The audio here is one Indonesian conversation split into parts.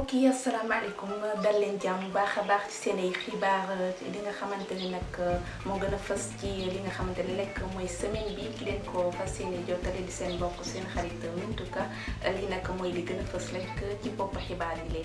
mbokk yi asalaamaaleykum dal leen jàmm baax a baax ci seen ay xibaar li nga xamante ne nag moo gën a fës ci li nga xamante ne lekk mooy semaine bi ki leen ko fas yéene jottali di seen mbokk seen xarit Mintuka li nag mooy li gën a fës rek ci bopp xibaar yi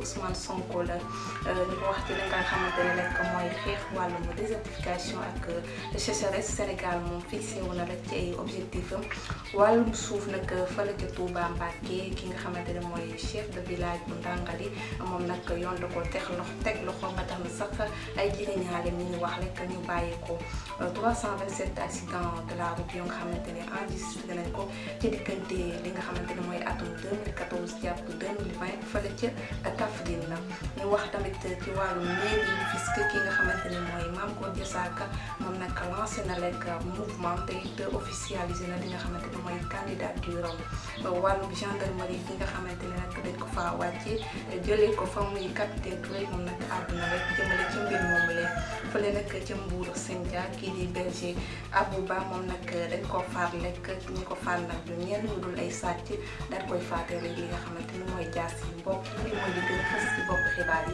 Ousmane Sonko la. Ñu ko wax ci li nga désertification ak sécheresse. Sénégal fixé rek ci ay objectif nag fële ca Touba Mbacké ki nga chef de village bu yoon da ko ba tax sax ay ñu wax rek ñu ko. 327 accidents de la route yoo nga xamante enregistré nañ ko ci li nga atum 2014 jàpp 2020 fële ca Mairie fisc ki nga xamante ne mooy Mame Gor Diazaka moom nag lancé na rek mouvement te it officialisé na li nga xamante ne mooy candidature am wàllum gendarmerie bi nga xamante nag dañ ko faa wàcce jëlee ko fa muy capitaine Touré moom nag àdduna rek jëmale ci mbir moomu leen fële nag ca Mbour Sendia kii di berger Abouba moom nag dañ ko faat lekk ñi ko faat nag du ñenn ñu dul ay sàcc daal koy faatee rek li nga xamante ni mooy jaas yi mbokk yi mooy li gën a fës ci bopp xibaar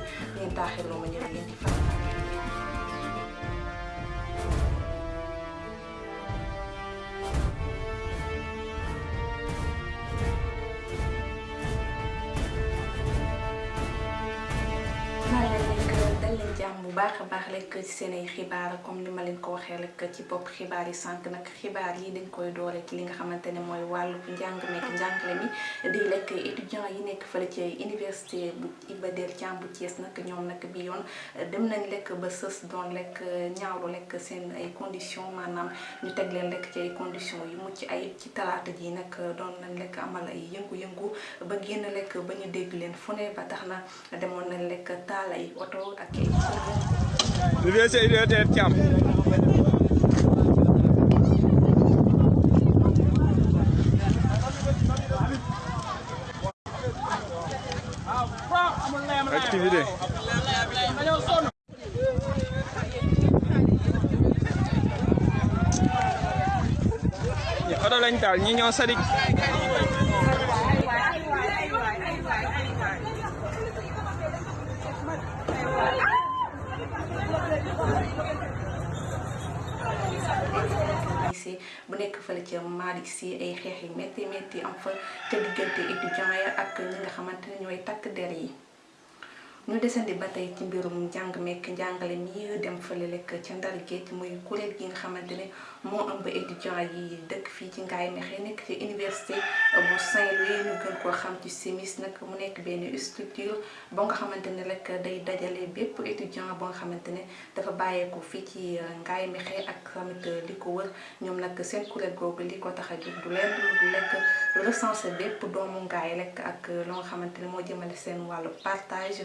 yi taaxirloo ma ñëw ci fan baax a baax rek ci seen ay xibaar comme ni ma leen ko waxee rek ci bopp xibaar yi sànq nag xibaar yi dañ koy doore ci li nga xamante ne mooy wàllu njàng meek njàngale mi. Di lekk étudiants yi nekk fële ci université bu Iba Der Thiam bu Thiès nag ñoom nag bi yoon dem nañ lekk ba sës doon lekk ñaawlu lekk seen ay conditions maanaam ñu teg leen lekk ci ay conditions yu mucc ay ci talaata ji nag doon nañ lekk amal ay yëngu-yëngu ba génn lekk ba ñu dégg leen fu ne ba tax na demoon nañ oto ak ay Université Iba Der Thiam activité. Ñi oto lañ taal ñi sadik bu nekk fële ca Malick Sy ay xeex yu métti am fa ca diggante étudiants ya ak ñi nga xamante ne takk der yi ñu desandi ba tey ci mbirum njàng mekk njàngale mi dem fële lekk ca Ndar Géej muy kuréel gi nga xamante ne moo ëmb étudiants yi dëkk fii ci Ngaye Mékhé nekk Saint-Louis ñu gën koo xam ci simis nag mu nekk benn structure boo nga xamante ne rek day étudiant boo nga xamante ne dafa bàyyeeku fii ci Ngaye Mékhé ak tamit li ko wër. Ñoom nag seen kuréel googu li ko tax a jóg du leen du lekk recensé bépp doomu Ngaye rek ak loo nga xamante ne partage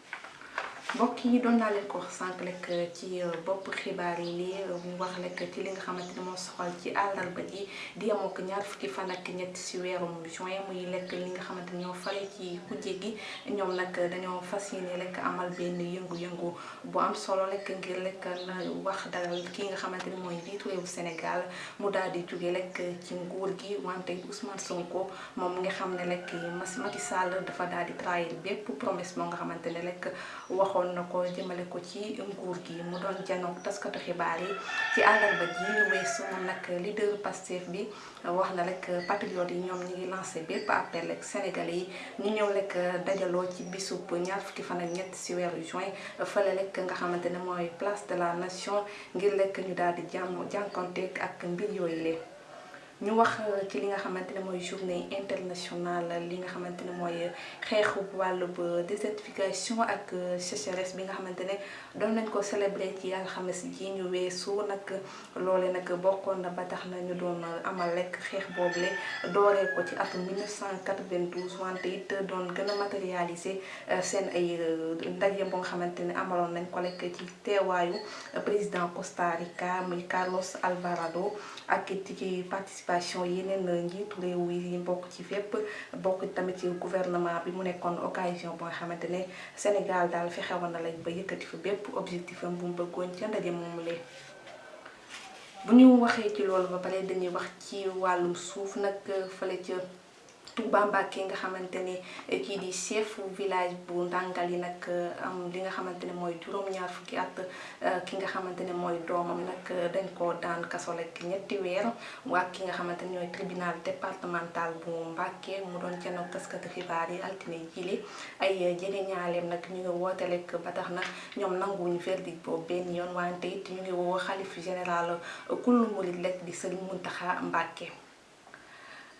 mbokk yi doon naa ko wax sànq rek ci bopp xibaar yi lii mu wax rek ci li nga xamante ne moo soxal ci àllarba ji di yemoo ko ñaar fukki fan ak ñett si weerum juin muy lekk li nga xamante ñoo fare ci kujje gi. Ñoom nag dañoo fas yéene amal benn yëngu-yëngu bu am solo rek ngir rek na wax dalal ki nga xamante ne mooy njiitu réewu Sénégal mu daal di jóge rek ci nguur gi wante Ousmane Sonko moom nga xam ne Macky Sall dafa daal trahir bépp promesse moo nga xamante ne rek waxoon na ko leader patriote lancé appel sénégalais ñett place de la nation ngir rek ñu daal di jàmm jànkonteeg ak mbir yooyu lee ñu wax ci li nga xamante ne journée internationale li nga désertification ak sécheresse bi nga xamante doon nañ ko célébrer ci alxames ji ñu weesu. Nag loole nag bokkoon na ba tax na ñu doon amal ko ci atum 1992 wante it doon gën a matérialiser seen ay ndaje président Costa Rica Carlos Alvarado ak ci yeneen njiitu réew yi bokk ci fépp bokk tamit ci gouvernement bi mu nekkoon occasion Sénégal daal fexewoon na lañ ba yëkkati bépp objectif am bu mu bëggoon ca ndaje lee bu ñu waxee ci loolu ba pare dañuy wax ci wàllum suuf nag fële Touba Mbacké nga xamante ne kii di chef village bu ndàngal yi nag am li nga xamante ne mooy juróom-ñaar fukki at ki nga xamante ne mooy doomam nag dañ ko daan kaso rek ñetti weer waa ki nga xamante ne ñooy tribunal départemental bu Mbacké mu doon janoog taskati xibaar yi altine jile. Ay jege ñaaleem nag ñu ngi woote rek ba tax na ñoom nanguwuñu verdict boobu benn yoon wante ñu ngi woo xalif général kullu murid rek di Sëriñ Muntaxa Mbacké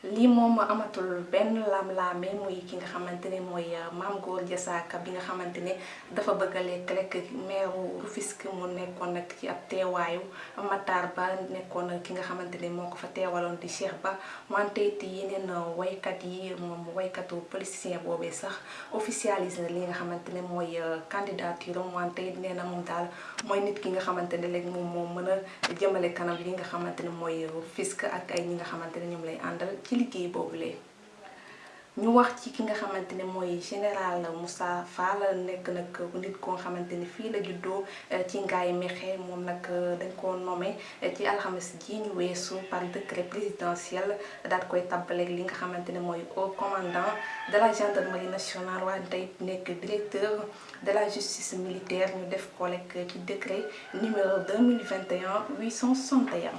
lii moom amatul benn lam-laame muy ki nga xamante ne mooy Mame Gor Diazaka bi nga xamante ne dafa bëgg a lekk maire Rufisque mu nekkoon nag ci ab teewaayu Matar Ba nekkoon ki nga xamante ne moo ko fa teewaloon di Cheikh Ba. Wante it yeneen waykat yi moom waykatu politicien boobee sax officialisé na li nga xamante ne mooy candidature am. Wante it nee nit ki nga xamante ne léegi moom moo mën a jëmale kanam li nga xamante ne mooy Rufisque ak ay ñi nga xamante ne ñoom lay àndal ci liggéey boobu lee ñu wax ci ki nga xamante ne mooy général Moussa Fall nekk nag nit koo xamante ni fii la juddoo ci ngaay mexe moom nag dañ ko nommé ci alxames ji ñu weesu par décret présidentiel daal koy tàbbaleeg li nga xamante ne mooy haut commandant de la gendarmerie nationale waaye tey nekk directeur de la justice militaire ñu def ko rek ci décret numéro 2021 861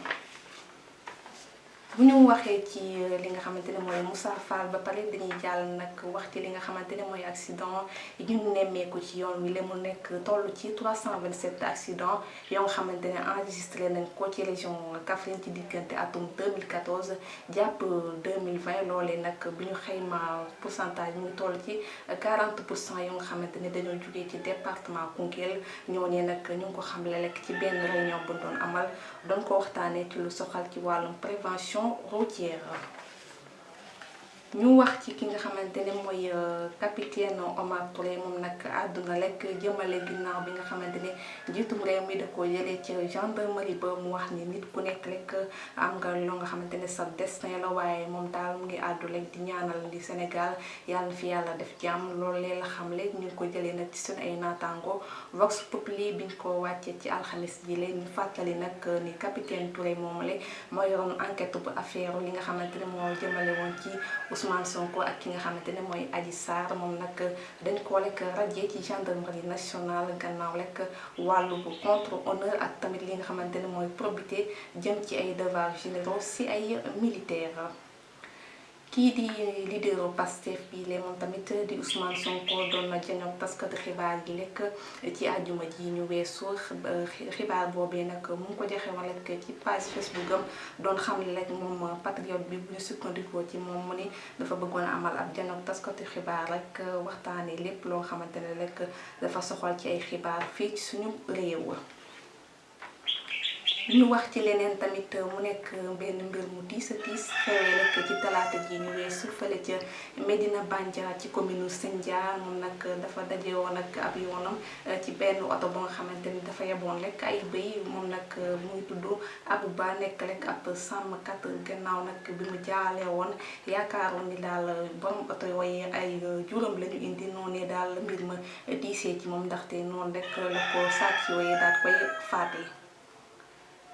bu ñu waxee ci li nga xamante ne mooy Moussa Fall ba pare dañuy jàll nag wax ci li nga xamante ne mooy accident ñu nemmeeku ci yoon wi. La mu nekk ci 327 accident yoo nga xamante ne enregistré nañ ko ci région Kaffrine ci diggante atum 2014 jàpp 2020 loolee nag bi ñu xayma pourcentage mu toll ci 40 pour cent yoo nga xamante ne dañoo jugee ci département Koungheul. Ñooñee nag ñu ngi ko xamle rek ci benn réunion bu doon amal. Doon ko waxtaanee ci lu soxal ci wàllum prévention routière. Ñu wax ci ki nga xamante ne mooy capitaine Omar Touré moom nag àdduna lekk jëmale ginnaaw bi nga xamante ne njiitum réew mi da ko jëlee ci gendarmerie ba mu wax ni nit ku nekk rek am nga loo nga xamante ne sa destin la waaye moom daal mu ngi àddu rek di ñaanal di Sénégal yàlla na fi yàlla def jàmm loolu lee la xam léegi ñu ko jëlee nag ci suñu ay naataango Vox Populi biñ ko wàccee ci alxamis ji leen ñu fàttali nag ni capitaine Touré moom la moo yoroon enquête bu affaire li nga xamante ne moo jëmale woon ci Ousmane Sonko ak ki nga xamante ne mooy Adji Sarr moom nag dañ ko lekk radié ci gendarmerie nationale gannaaw lekk wàllu bu contre honneur ak tamit li nga xamante ne probité jëm ci ay devoirs généraux si ay militaires. Kii di leaderu Pastef bi lee moom tamit di Ousmane Sonko doon na jëñoog taskatu xibaar gi lekk ci àjjuma ji ñu weesu xibaar boobee nag mu ko joxe woon rek ci page Facebook am xam ne rek patriote bi ñu sukkandikoo ci moom ni dafa bëggoon amal ab jëñoog taskatu xibaar rek waxtaanee lépp loo xamante ne dafa soxal ci ay xibaar ci suñu réew. Ñu wax ci leneen tamit mu nekk benn mbir mu tiis a tiis xewee rek ci talaata ji ñu weesu fële ca Medina Bandia ci commune Sindia moom nag dafa daje woon ak ab yoonam ci benn oto ba nga xamante ni dafa yeboon rek ay bëy moom nag mu ngi tudd Abou Ba nekk rek ab sàmmkat gannaaw nag bi mu jaalee woon yaakaaroon ni daal borom oto yooyu ay juróom la ñu indi noonee daal mbir ma diisee ci moom ndaxte noonu rek la ko sàcc yooyu daal koy faatee.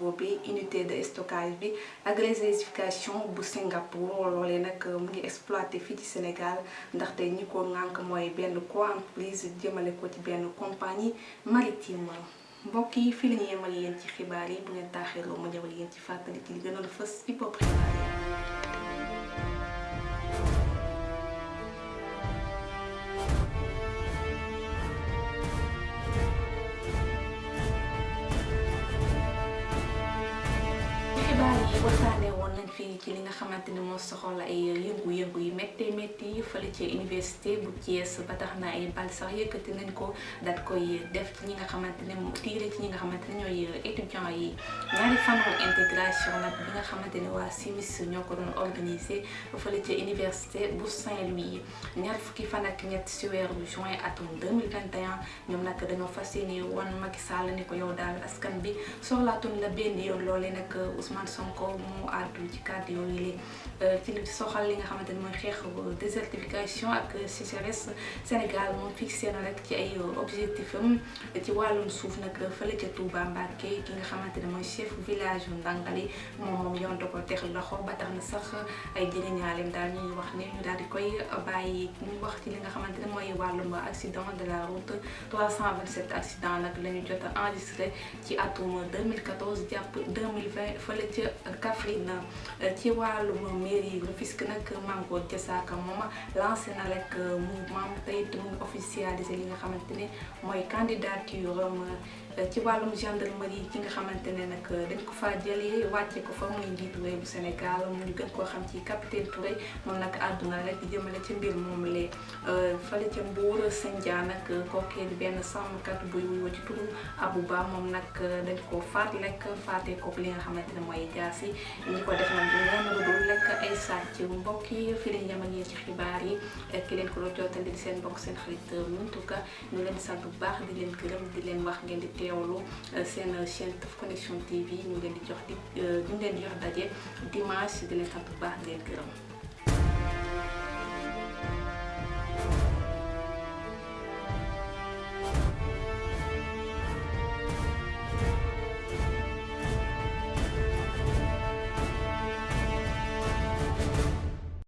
boobu unité de stockage bi ak réservification bu Singapour loolee nag mu ngi exploité fii Sénégal ndaxte ñi ko ŋànk benn compagnie maritime. Yi yemal ci xibaar yi bu ngeen ñëwal ci ci waxtaanee woon nañ fii ci li nga xamante ni moo soxal ay yëngu-yëngu yu métti métti fële ci université bu Thiès ba tax na ay bal sax yëkkati nañ ko daat koy def ci ñi nga xamante ne tiire ci ñi nga xamante ne ñooy étudiants yi. ñaari fanu intégration nag bi nga xamante ne simis ñoo doon organisé fële ci université bu Saint-Louis. ñaar fukki fan ak ñett si weeru juin atum 2021 ñoom nag dañoo fas yéene wan Macky Sall ni ko yow daal askan bi soxlaatuñ la benn yoon loolee nag Ousmane Sonko ci kàddu yooyu la ci sécheresse. Sénégal moom fixé na objectif village moom moom de la route. 327 accident nag la ñu jot a enregistré ci atum 2014 jàpp 2020 fële ca Kaffrine ci wàllum mairie Rufisque nag Mango Diazaka moom lancé na rek mouvement tey it mu officialisé li nga ci wàllum gendarmerie ki nga xamante ne nag dañ ko fa jëlee wàcce ko fa muy njiitu réew bu Sénégal mu ñu gën koo xam ci capitaine Touré moom nag àdduna rek jëmale ci mbir moom lee fële ca Mbour Sindia nag kookee di benn sàmmkat buy wuyoo ci turu Abouba moom nag dañ ko faat lekk faatee ko li nga xamante ne mooy jaas ñi ko def nag lenn lu dul lekk ay sàcc mbokk yi fi lañ yem ak yéen ci xibaar yi. Ki leen ko doon jottali di seen mbokk seen xarit Mountuka ñu leen sant bu baax di leen gërëm di leen wax ngeen di teewlu seen chaîne Teuf Connection TV ñu leen dimanche di